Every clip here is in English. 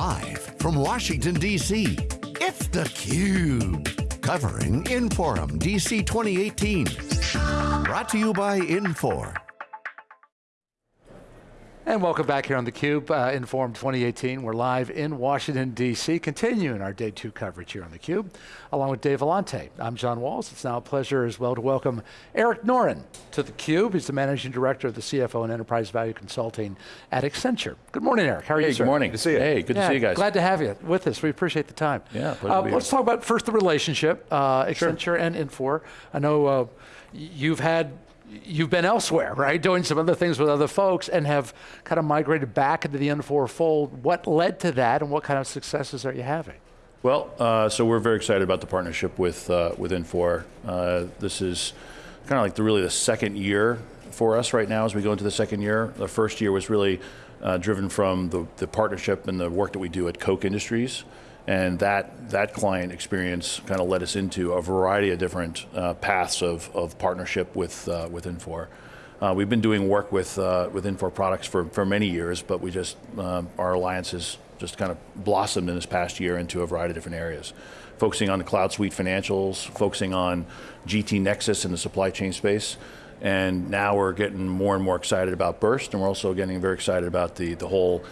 Live from Washington, D.C., it's theCUBE. Covering Inforum DC 2018. Brought to you by Infor. And welcome back here on theCUBE, uh, Inforum 2018. We're live in Washington, D.C., continuing our day two coverage here on theCUBE, along with Dave Vellante. I'm John Walls. It's now a pleasure as well to welcome Eric Noren to theCUBE. He's the Managing Director of the CFO and Enterprise Value Consulting at Accenture. Good morning, Eric. How are hey, you, sir? Good morning. Good to see you. Hey, good yeah, to see you guys. Glad to have you with us. We appreciate the time. Yeah, pleasure to be here. uh, Let's talk about first the relationship, uh, Accenture sure. and Infor. I know uh, you've had you've been elsewhere, right? Doing some other things with other folks and have kind of migrated back into the Infor fold. What led to that and what kind of successes are you having? Well, uh, so we're very excited about the partnership with, uh, with Infor. Uh, this is kind of like the, really the second year for us right now as we go into the second year. The first year was really uh, driven from the, the partnership and the work that we do at Koch Industries. And that, that client experience kind of led us into a variety of different uh, paths of, of partnership with, uh, with Infor. Uh, we've been doing work with, uh, with Infor products for, for many years, but we just, um, our alliance has just kind of blossomed in this past year into a variety of different areas. Focusing on the Cloud Suite financials, focusing on GT Nexus in the supply chain space, and now we're getting more and more excited about Birst, and we're also getting very excited about the, the whole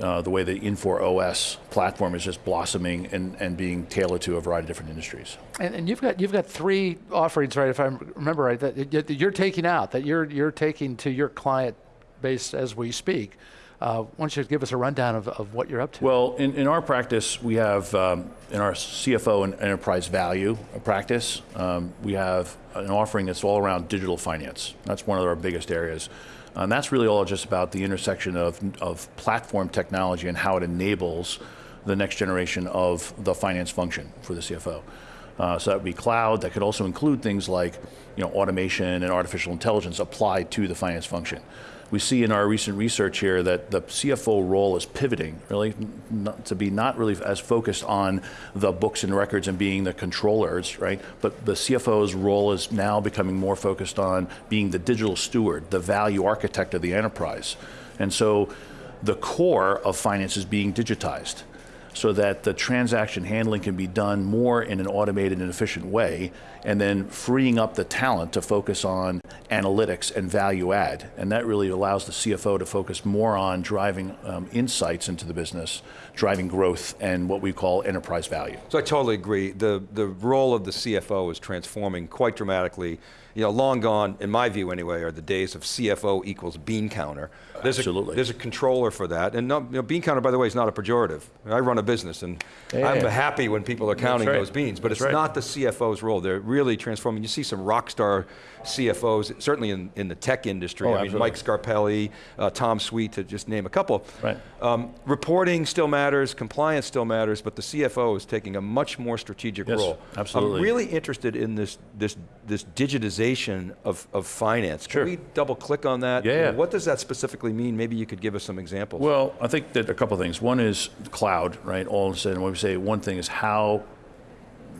uh, the way the Infor OS platform is just blossoming and, and being tailored to a variety of different industries. And, and you've got you've got three offerings, right? If I remember right, that you're taking out that you're you're taking to your client base as we speak. Uh, why don't you give us a rundown of, of what you're up to? Well, in, in our practice, we have, um, in our CFO and enterprise value practice, um, we have an offering that's all around digital finance. That's one of our biggest areas. And that's really all just about the intersection of, of platform technology and how it enables the next generation of the finance function for the CFO. Uh, so that would be cloud, that could also include things like you know, automation and artificial intelligence applied to the finance function we see in our recent research here that the CFO role is pivoting, really, to be not really as focused on the books and records and being the controllers, right? But the CFO's role is now becoming more focused on being the digital steward, the value architect of the enterprise. And so the core of finance is being digitized so that the transaction handling can be done more in an automated and efficient way, and then freeing up the talent to focus on analytics and value add. And that really allows the CFO to focus more on driving um, insights into the business, driving growth, and what we call enterprise value. So I totally agree. The, the role of the CFO is transforming quite dramatically you know, long gone, in my view anyway, are the days of CFO equals bean counter. There's Absolutely. A, there's a controller for that. And no, you know, bean counter, by the way, is not a pejorative. I run a business and yeah, I'm happy when people are counting right. those beans, but That's it's right. not the CFO's role. They're really transforming. You see some rock star CFOs, certainly in, in the tech industry. Oh, I mean, Mike Scarpelli, uh, Tom Sweet, to just name a couple. Right. Um, reporting still matters, compliance still matters, but the CFO is taking a much more strategic yes, role. Absolutely. I'm really interested in this, this, this digitization of, of finance. Can we double click on that? Yeah. What does that specifically mean? Maybe you could give us some examples. Well, I think that a couple things. One is cloud, right? All of a sudden, when we say one thing is how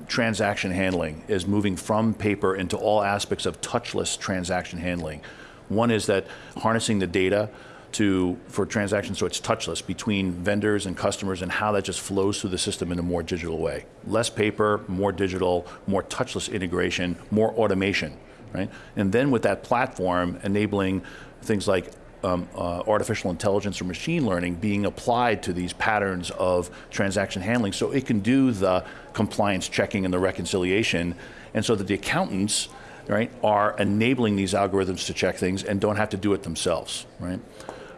transaction handling is moving from paper into all aspects of touchless transaction handling. One is that harnessing the data to, for transactions so it's touchless between vendors and customers and how that just flows through the system in a more digital way. Less paper, more digital, more touchless integration, more automation, right? And then with that platform enabling things like um, uh, artificial intelligence or machine learning being applied to these patterns of transaction handling so it can do the compliance checking and the reconciliation and so that the accountants right, are enabling these algorithms to check things and don't have to do it themselves, right?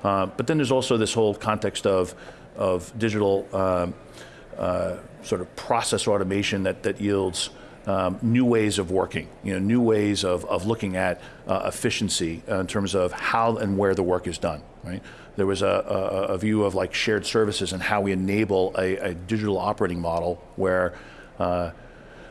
Uh, but then there's also this whole context of, of digital um, uh, sort of process automation that, that yields um, new ways of working, you know, new ways of, of looking at uh, efficiency in terms of how and where the work is done, right? There was a, a, a view of like shared services and how we enable a, a digital operating model where uh,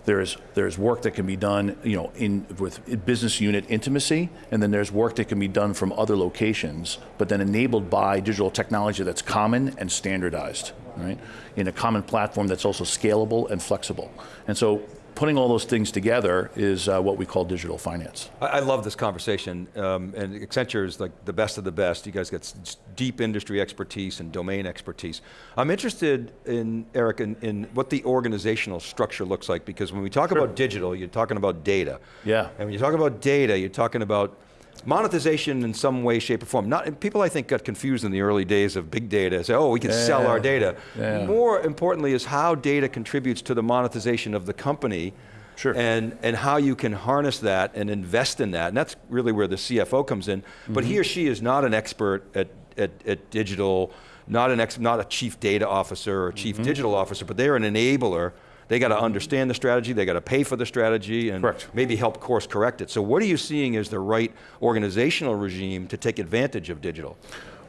there's, there's work that can be done you know, in, with business unit intimacy, and then there's work that can be done from other locations, but then enabled by digital technology that's common and standardized, right? In a common platform that's also scalable and flexible. And so putting all those things together is uh, what we call digital finance. I, I love this conversation, um, and Accenture is like the best of the best. You guys got deep industry expertise and domain expertise. I'm interested in, Eric, in, in what the organizational structure looks like, because when we talk about digital, you're talking about data. Yeah. And when you talk about data, you're talking about monetization in some way, shape, or form. Not, people I think got confused in the early days of big data, say, oh, we can sell our data. Yeah. More importantly is how data contributes to the monetization of the company Sure. and, and how you can harness that and invest in that. And that's really where the CFO comes in. But Mm-hmm. he or she is not an expert at, at, at digital, not, an ex, not a chief data officer or Mm-hmm. chief digital officer, but they're an enabler. They got to understand the strategy, they got to pay for the strategy, and Correct. maybe help course correct it. So what are you seeing as the right organizational regime to take advantage of digital?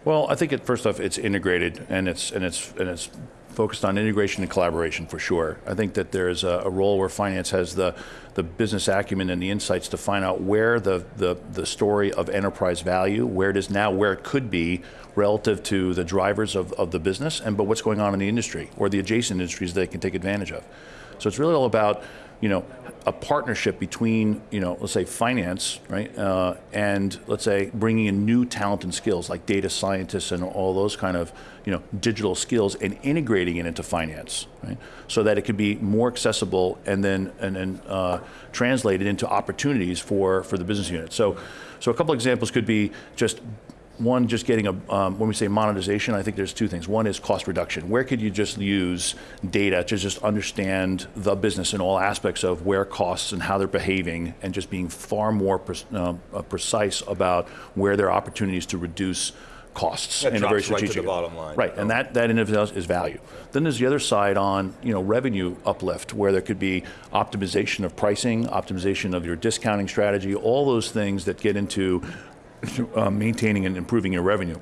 Well, I think it, first off, it's integrated and it's and it's and it's focused on integration and collaboration for sure. I think that there's a, a role where finance has the the business acumen and the insights to find out where the, the the story of enterprise value, where it is now, where it could be relative to the drivers of, of the business, and but what's going on in the industry or the adjacent industries they can take advantage of. So it's really all about you know, a partnership between, you know, let's say finance, right, uh, and let's say bringing in new talent and skills like data scientists and all those kind of, you know, digital skills and integrating it into finance, right, so that it could be more accessible and then and then uh, translated into opportunities for for the business unit. So, so a couple examples could be just one, just getting a, um, when we say monetization, I think there's two things. One is cost reduction. Where could you just use data to just understand the business in all aspects of where costs and how they're behaving and just being far more pre- uh, uh, precise about where there are opportunities to reduce costs That in a very right to the strategic bottom line. Right, and that, that in itself is value. Then there's the other side on you know revenue uplift, where there could be optimization of pricing, optimization of your discounting strategy, all those things that get into uh, maintaining and improving your revenue.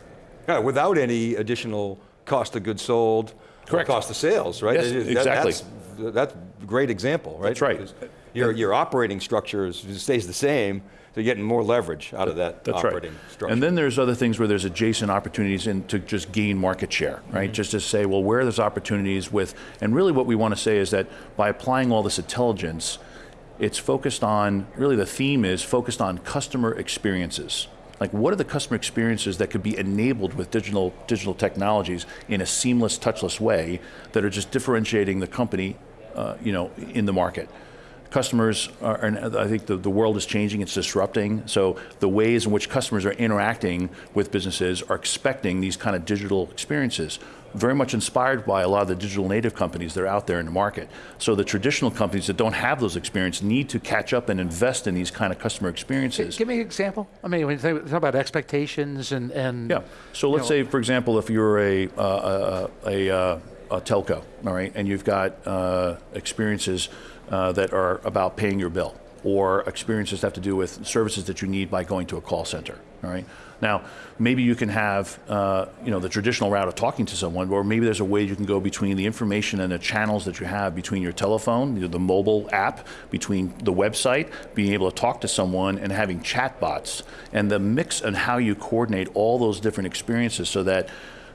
Yeah, without any additional cost of goods sold, Correct. cost of sales, right? Yes, is- exactly. That's, that's a great example, right? That's right. Because Your, your operating structure is, stays the same, so you're getting more leverage out of that That's operating right. structure. And then there's other things where there's adjacent opportunities in to just gain market share, right? Mm-hmm. Just to say, well, where there's opportunities with, and really what we want to say is that by applying all this intelligence, it's focused on, really the theme is focused on customer experiences. Like what are the customer experiences that could be enabled with digital, digital technologies in a seamless, touchless way that are just differentiating the company, uh, you know, in the market? customers are, and I think the, the world is changing, it's disrupting. So the ways in which customers are interacting with businesses are expecting these kind of digital experiences. Very much inspired by a lot of the digital native companies that are out there in the market. So the traditional companies that don't have those experiences need to catch up and invest in these kind of customer experiences. Give me an example. I mean, when you think, talk about expectations and, and Yeah. So let's know- say, for example, if you're a uh, a, a, a, a telco, all right, and you've got uh, experiences uh, that are about paying your bill, or experiences that have to do with services that you need by going to a call center, all right. Now, maybe you can have, uh, you know, the traditional route of talking to someone, or maybe there's a way you can go between the information and the channels that you have between your telephone, you know, the mobile app, between the website, being able to talk to someone, and having chatbots, and the mix and how you coordinate all those different experiences so that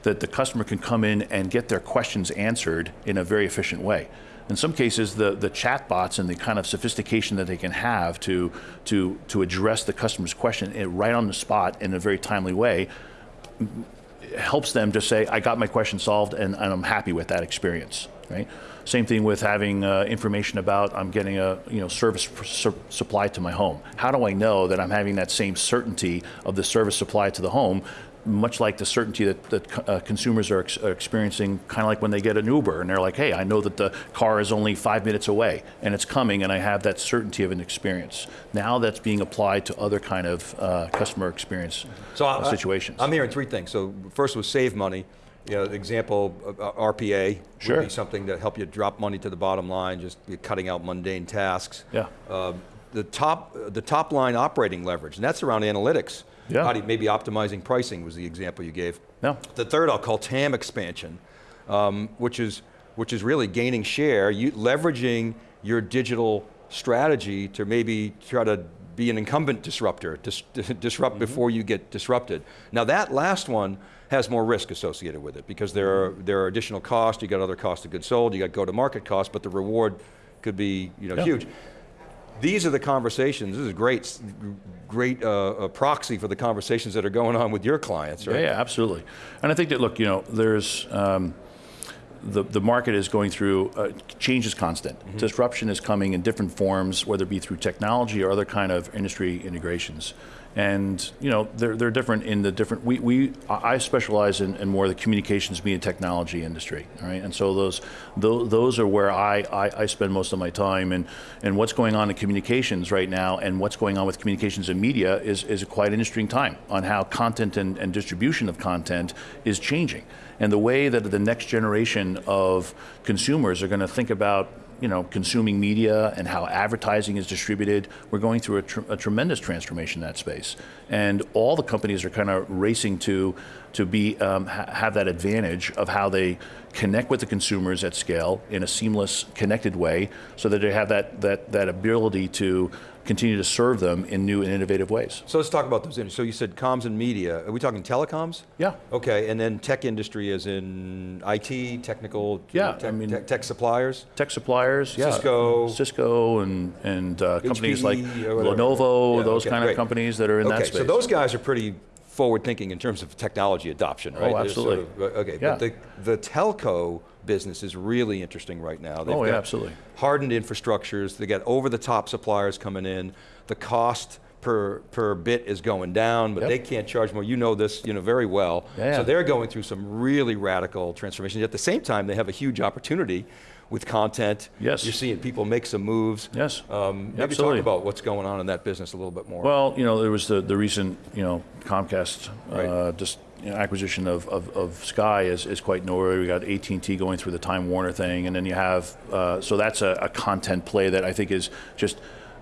that the customer can come in and get their questions answered in a very efficient way. In some cases, the, the chatbots and the kind of sophistication that they can have to, to, to address the customer's question eh, right on the spot in a very timely way helps them just say, I got my question solved and, and I'm happy with that experience, right? Same thing with having uh, information about I'm getting a you know service su- supply to my home. How do I know that I'm having that same certainty of the service supply to the home? Much like the certainty that, that uh, consumers are, ex- are experiencing, kind of like when they get an Uber and they're like, hey, I know that the car is only five minutes away and it's coming and I have that certainty of an experience. Now that's being applied to other kind of uh, customer experience So uh, I- situations. I'm hearing three things. So first was save money. You know, example, uh, RPA Sure. would be something to help you drop money to the bottom line, just cutting out mundane tasks. Yeah. Um, the top, the top line operating leverage, and that's around analytics. Yeah. How do you, maybe optimizing pricing was the example you gave. Yeah. The third I'll call TAM expansion, um, which is which is really gaining share, you, leveraging your digital strategy to maybe try to be an incumbent disruptor, dis, disrupt before you get disrupted. Now that last one has more risk associated with it because there are there are additional costs. You got other costs of goods sold. You got go to market costs, but the reward could be you know, Yeah. huge. These are the conversations, this is a great, great uh, uh, proxy for the conversations that are going on with your clients, Yeah, right? yeah, absolutely. And I think that, look, you know, there's, um, the, the market is going through, uh, change is constant. Mm-hmm. Disruption is coming in different forms, whether it be through technology or other kind of industry integrations. And, you know, they're, they're different in the different, we, we I specialize in, in more the communications media technology industry, right? And so those, those, those are where I, I, I spend most of my time and, and what's going on in communications right now and what's going on with communications and media is, is a quite interesting time on how content and, and distribution of content is changing. And the way that the next generation of consumers are going to think about you know, consuming media and how advertising is distributed. We're going through a, tr- a tremendous transformation in that space, and all the companies are kind of racing to to be um, ha- have that advantage of how they connect with the consumers at scale in a seamless, connected way, so that they have that that that ability to continue to serve them in new and innovative ways. So let's talk about those industries. So you said comms and media. Are we talking telecoms? Yeah. Okay, and then tech industry as in IT, technical, Yeah, tech, I mean- tech, tech suppliers? Tech suppliers, yeah, Cisco. Cisco, and and uh, companies like or whatever. Lenovo, Yeah, those okay, kind great. of companies that are in that Okay, space. so those guys are pretty forward thinking in terms of technology adoption, right? They're sort absolutely. of- uh, okay, Yeah. but the, the telco business is really interesting right now. They've Oh, yeah, got absolutely. Hardened infrastructures, they got over the top suppliers coming in, the cost per, per bit is going down, but Yep. they can't charge more. You know this, you know very well. Yeah, So they're going through some really radical transformations. At the same time, they have a huge opportunity with content. Yes. You're seeing people make some moves. Yes, Um, maybe absolutely. talk about what's going on in that business a little bit more. Well, you know, there was the, the recent, you know, Comcast uh, just you know, acquisition of, of, of Sky is, is quite noteworthy. We got AT&T going through the Time Warner thing, and then you have uh, so that's a, a content play that I think is just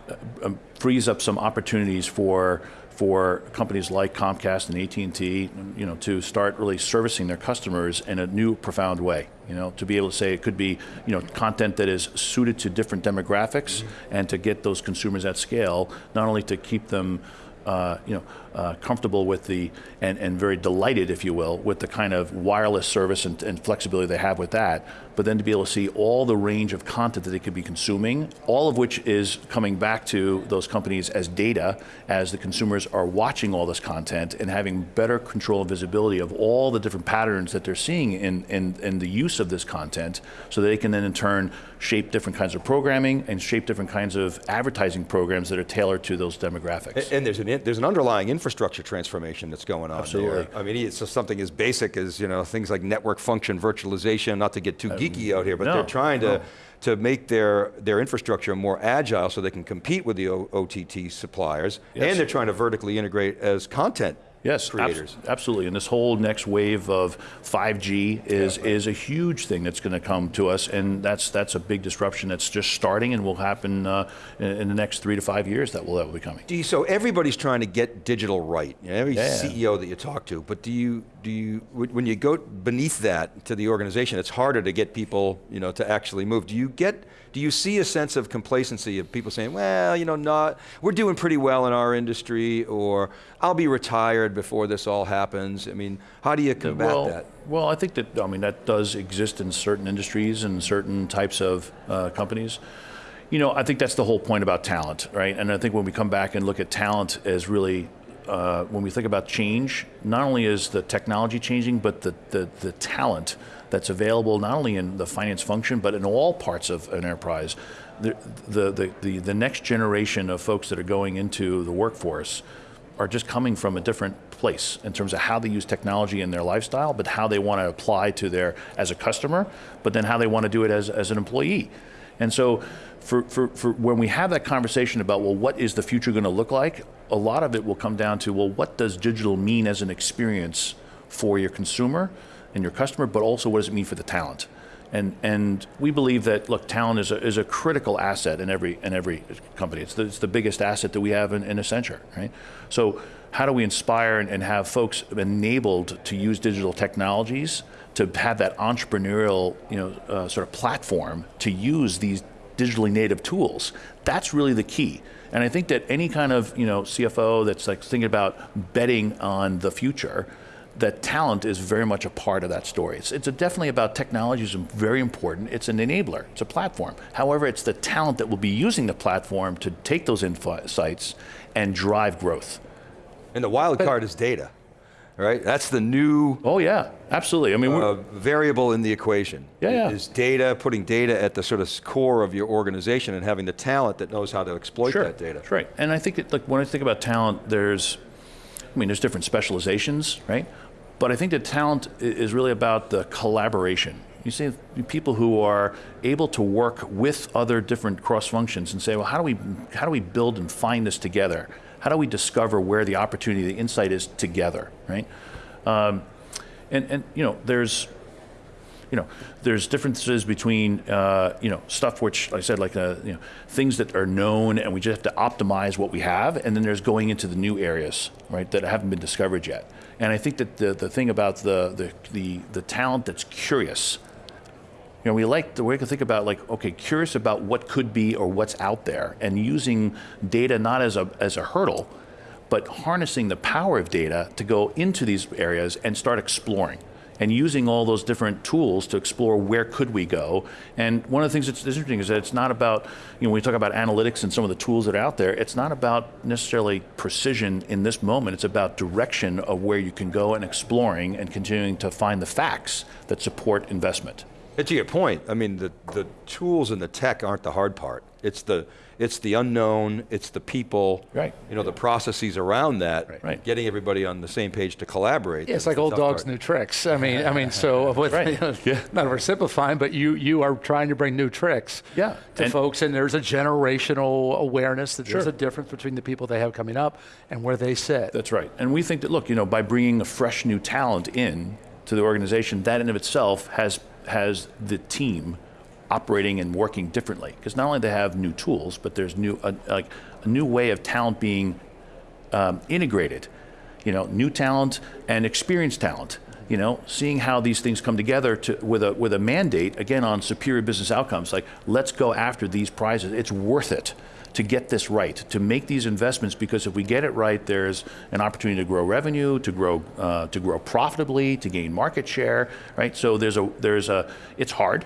uh, um, frees up some opportunities for for companies like Comcast and AT&T, you know, to start really servicing their customers in a new, profound way. You know, to be able to say it could be, you know, content that is suited to different demographics, and to get those consumers at scale, not only to keep them uh, you know, uh, comfortable with the, and, and very delighted, if you will, with the kind of wireless service and, and flexibility they have with that, but then to be able to see all the range of content that they could be consuming, all of which is coming back to those companies as data as the consumers are watching all this content and having better control and visibility of all the different patterns that they're seeing in, in, in the use of this content so they can then in turn shape different kinds of programming and shape different kinds of advertising programs that are tailored to those demographics. A- And there's an, there's an underlying infrastructure transformation that's going on Absolutely. there. I mean, it's just something as basic as, you know, things like network function virtualization, not to get too uh, geeky out here, but no, they're trying to, no. to make their, their infrastructure more agile so they can compete with the o- OTT suppliers. Yes. And they're trying to vertically integrate as content Yes, creators. absolutely. And this whole next wave of 5G is is a huge thing that's going to come to us, and that's that's a big disruption that's just starting and will happen uh, in, in the next three to five years. That will that will be coming. Do you, so everybody's trying to get digital right. Every Yeah. CEO that you talk to. But do you do you when you go beneath that to the organization, it's harder to get people you know to actually move. Do you get do you see a sense of complacency of people saying, well, you know, not we're doing pretty well in our industry, or I'll be retired before this all happens. I mean, how do you combat well, that? Well, I think that I mean that does exist in certain industries and certain types of uh, companies. You know, I think that's the whole point about talent, right? And I think when we come back and look at talent as really uh, when we think about change, not only is the technology changing, but the, the, the talent that's available not only in the finance function, but in all parts of an enterprise. The, the, the, the, the next generation of folks that are going into the workforce are just coming from a different place in terms of how they use technology in their lifestyle, but how they want to apply to their as a customer, but then how they want to do it as, as an employee. And so for, for, for when we have that conversation about, well, what is the future going to look like? A lot of it will come down to, well, what does digital mean as an experience for your consumer and your customer, but also what does it mean for the talent? And, and we believe that look, talent is a, is a critical asset in every in every company. It's the, it's the biggest asset that we have in, in Accenture, right? So how do we inspire and, and have folks enabled to use digital technologies to have that entrepreneurial you know uh, sort of platform to use these digitally native tools? That's really the key. And I think that any kind of you know CFO that's like thinking about betting on the future that talent is very much a part of that story. It's, it's a definitely about technology is very important. It's an enabler. It's a platform. However, it's the talent that will be using the platform to take those insights and drive growth. And the wild card is data, right? That's the new Oh yeah, absolutely. I mean, uh, variable in the equation. Yeah, yeah. Is data, putting data at the sort of core of your organization and having the talent that knows how to exploit Sure, that data. That's right. And I think it, like when I think about talent, there's, I mean, there's different specializations, right? But I think that talent is really about the collaboration. You see people who are able to work with other different cross functions and say, well, how do we how do we build and find this together? How do we discover where the opportunity, the insight is together, right? Um, and and you know, there's you know, there's differences between, uh, you know, stuff which, like I said, like, uh, you know, things that are known and we just have to optimize what we have, and then there's going into the new areas, right, that haven't been discovered yet. And I think that the, the thing about the, the, the, the talent that's curious, you know, we like the way to think about like, okay, curious about what could be or what's out there, and using data not as a, as a hurdle, but harnessing the power of data to go into these areas and start exploring and using all those different tools to explore where could we go. And one of the things that's interesting is that it's not about, you know, when we talk about analytics and some of the tools that are out there, it's not about necessarily precision in this moment. It's about direction of where you can go and exploring and continuing to find the facts that support investment. And to your point, I mean, the, the tools and the tech aren't the hard part. It's the, it's the unknown, it's the people, Right. you know, the processes around that, Right. getting everybody on the same page to collaborate. Yeah, it's like old dogs, part. new tricks. I mean, I mean, so with, Right. you know, Yeah. not oversimplifying, but you you are trying to bring new tricks Yeah. to And- folks, and there's a generational awareness that there's a difference between the people they have coming up and where they sit. That's right. And we think that, look, you know, by bringing a fresh new talent in to the organization, that in of itself has, has the team operating and working differently. Because not only they have new tools, but there's new, uh, like a new way of talent being um, integrated. You know, new talent and experienced talent. You know, seeing how these things come together to, with a with a mandate again on superior business outcomes. Like, let's go after these prizes. It's worth it to get this right, to make these investments. Because if we get it right, there's an opportunity to grow revenue, to grow uh, to grow profitably, to gain market share. Right. So there's a there's a it's hard.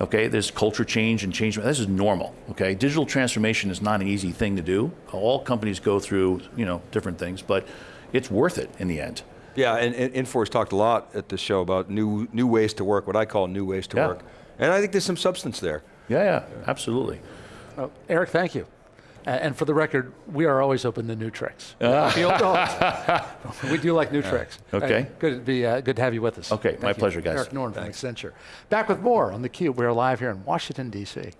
Okay, there's culture change and change. This is normal. Okay, digital transformation is not an easy thing to do. All companies go through, you know, different things, but it's worth it in the end. Yeah, and, and Infor's talked a lot at the show about new, new ways to work, what I call new ways to Yeah. work. And I think there's some substance there. Yeah, yeah, absolutely. Oh, Eric, thank you. And for the record, we are always open to new tricks. Uh. we do like new tricks. Okay. Uh, good, to be, uh, good to have you with us. Okay, Thank my you. pleasure, guys. Eric Norn from Accenture. Back with more on theCUBE. We're live here in Washington, D.C.